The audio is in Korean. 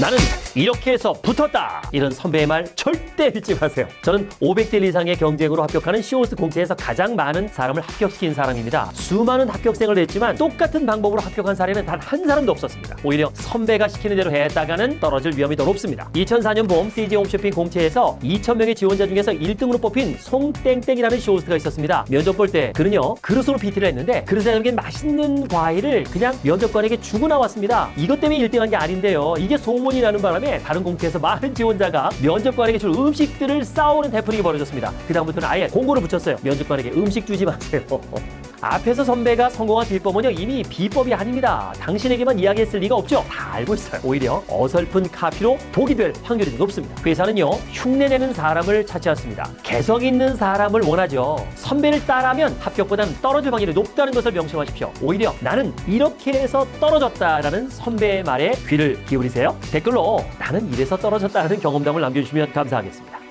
나는 이렇게 해서 붙었다. 이런 선배의 말 절대 믿지 마세요. 저는 500대 이상의 경쟁으로 합격하는 쇼호스트 공채에서 가장 많은 사람을 합격시킨 사람입니다. 수많은 합격생을 냈지만 똑같은 방법으로 합격한 사례는 단 한 사람도 없었습니다. 오히려 선배가 시키는 대로 했다가는 떨어질 위험이 더 높습니다. 2004년 봄 CJ 홈쇼핑 공채에서 2,000명의 지원자 중에서 1등으로 뽑힌 송땡땡이라는 쇼호스트가 있었습니다. 면접 볼 때 그는요 그릇으로 PT를 했는데 그릇에 담긴 맛있는 과일을 그냥 면접관에게 주고 나왔습니다. 이것 때문에 1등한 게 아닌데요. 이게 소문이 나는 바람에 다른 공채에서 많은 지원자가 면접관에게 줄 음식들을 싸오는 해프닝이 벌어졌습니다. 그다음부터는 아예 공고를 붙였어요. 면접관에게 음식 주지 마세요. 앞에서 선배가 성공한 비법은요 이미 비법이 아닙니다. 당신에게만 이야기했을 리가 없죠. 다 알고 있어요. 오히려 어설픈 카피로 독이 될 확률이 높습니다. 회사는요 흉내내는 사람을 찾지 않습니다. 개성 있는 사람을 원하죠. 선배를 따라하면 합격보다는 떨어질 확률이 높다는 것을 명심하십시오. 오히려 나는 이렇게 해서 떨어졌다라는 선배의 말에 귀를 기울이세요. 댓글로 나는 이래서 떨어졌다는 경험담을 남겨주시면 감사하겠습니다.